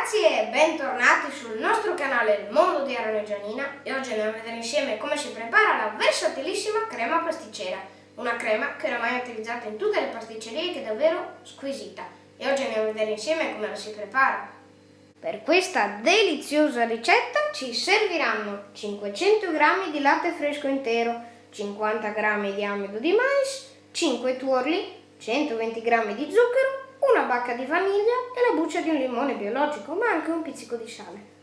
ragazzi e bentornati sul nostro canale Il Mondo di Aaron e Gianina e oggi andiamo a vedere insieme come si prepara la versatilissima crema pasticcera. Una crema che oramai è utilizzata in tutte le pasticcerie che è davvero squisita. E oggi andiamo a vedere insieme come la si prepara. Per questa deliziosa ricetta ci serviranno 500 g di latte fresco intero 50 g di amido di mais 5 tuorli 120 g di zucchero una bacca di vaniglia e la buccia di un limone biologico, ma anche un pizzico di sale.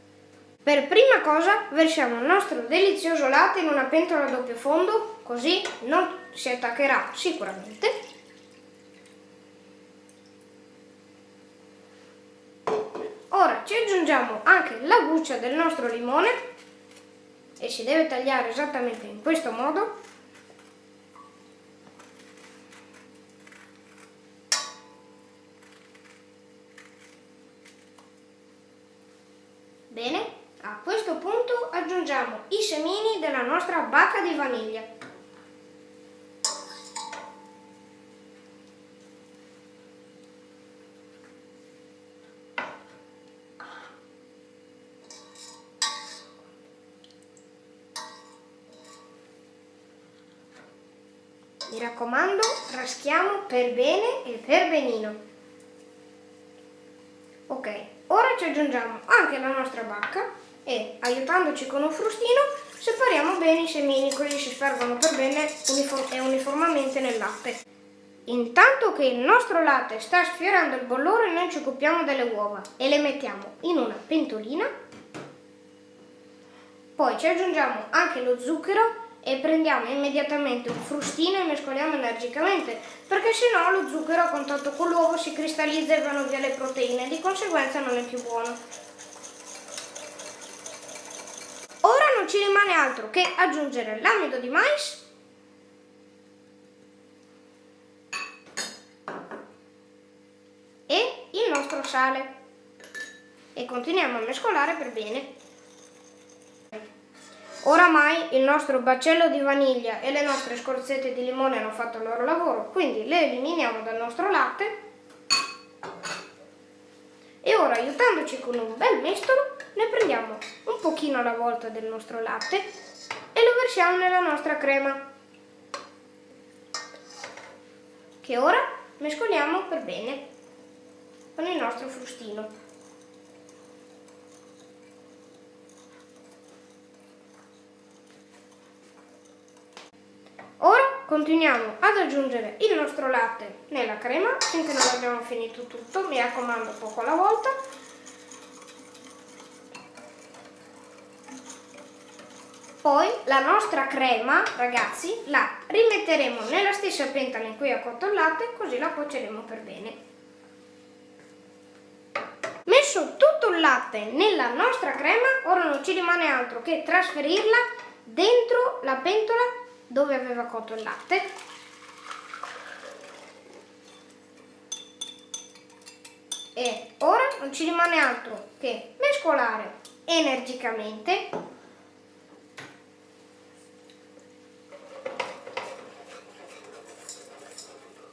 Per prima cosa versiamo il nostro delizioso latte in una pentola a doppio fondo, così non si attaccherà sicuramente. Ora ci aggiungiamo anche la buccia del nostro limone e si deve tagliare esattamente in questo modo Bene, a questo punto aggiungiamo i semini della nostra bacca di vaniglia. Mi raccomando, raschiamo per bene e per benino. Ok, Ora ci aggiungiamo anche la nostra bacca e, aiutandoci con un frustino, separiamo bene i semini così si spargono per bene uniform e uniformemente nel latte. Intanto che il nostro latte sta sfiorando il bollore noi ci occupiamo delle uova e le mettiamo in una pentolina. Poi ci aggiungiamo anche lo zucchero e prendiamo immediatamente un frustino e mescoliamo energicamente perché se no lo zucchero a contatto con l'uovo si cristallizza e vanno via le proteine di conseguenza non è più buono. Ora non ci rimane altro che aggiungere l'amido di mais e il nostro sale e continuiamo a mescolare per bene. Oramai il nostro baccello di vaniglia e le nostre scorzette di limone hanno fatto il loro lavoro, quindi le eliminiamo dal nostro latte e ora aiutandoci con un bel mestolo ne prendiamo un pochino alla volta del nostro latte e lo versiamo nella nostra crema che ora mescoliamo per bene con il nostro frustino. Continuiamo ad aggiungere il nostro latte nella crema finché non abbiamo finito tutto, mi raccomando poco alla volta. Poi la nostra crema, ragazzi, la rimetteremo nella stessa pentola in cui ha cotto il latte, così la cuoceremo per bene. Messo tutto il latte nella nostra crema, ora non ci rimane altro che trasferirla dentro la pentola dove aveva cotto il latte e ora non ci rimane altro che mescolare energicamente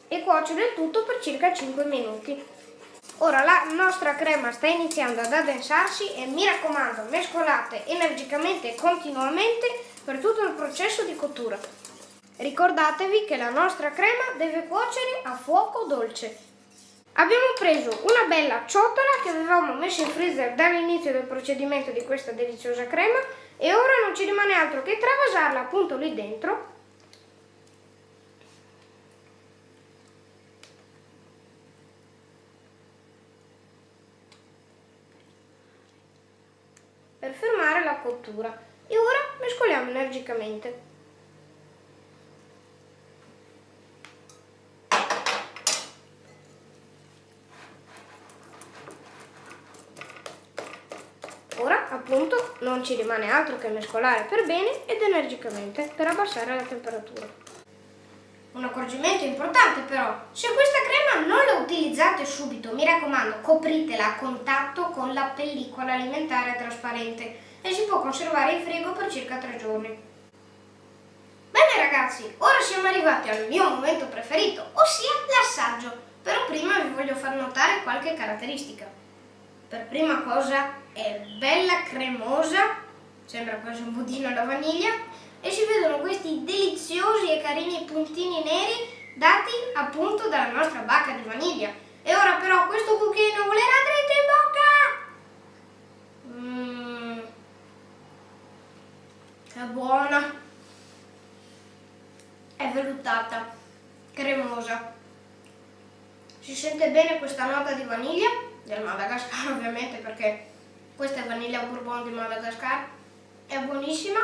e cuocere il tutto per circa 5 minuti. Ora la nostra crema sta iniziando ad addensarsi e mi raccomando mescolate energicamente e continuamente per tutto il processo di cottura. Ricordatevi che la nostra crema deve cuocere a fuoco dolce. Abbiamo preso una bella ciotola che avevamo messo in freezer dall'inizio del procedimento di questa deliziosa crema e ora non ci rimane altro che travasarla appunto lì dentro per fermare la cottura e ora mescoliamo energicamente. Ora appunto non ci rimane altro che mescolare per bene ed energicamente per abbassare la temperatura. Un accorgimento importante però, se questa crema non la utilizzate subito, mi raccomando, copritela a contatto con la pellicola alimentare trasparente e si può conservare in frigo per circa 3 giorni. Bene ragazzi, ora siamo arrivati al mio momento preferito, ossia l'assaggio. Però prima vi voglio far notare qualche caratteristica. Per prima cosa è bella cremosa, sembra quasi un budino alla vaniglia, e si vedono questi deliziosi e carini puntini neri dati appunto dalla nostra bacca di vaniglia. E ora però questo cucchiaino volerà dritto in bocca! Mmm, è buona! Vellutata, cremosa. Si sente bene questa nota di vaniglia, del Madagascar ovviamente perché questa è vaniglia bourbon di Madagascar, è buonissima,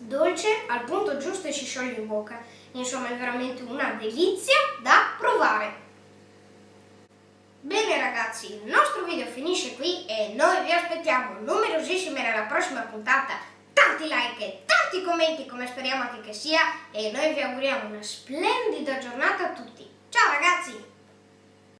dolce, al punto giusto e si scioglie in bocca. Insomma è veramente una delizia da provare. Bene ragazzi, il nostro video finisce qui e noi vi aspettiamo numerosissime nella prossima puntata. Tanti like e tanti commenti come speriamo anche che sia e noi vi auguriamo una splendida giornata a tutti. Ciao ragazzi!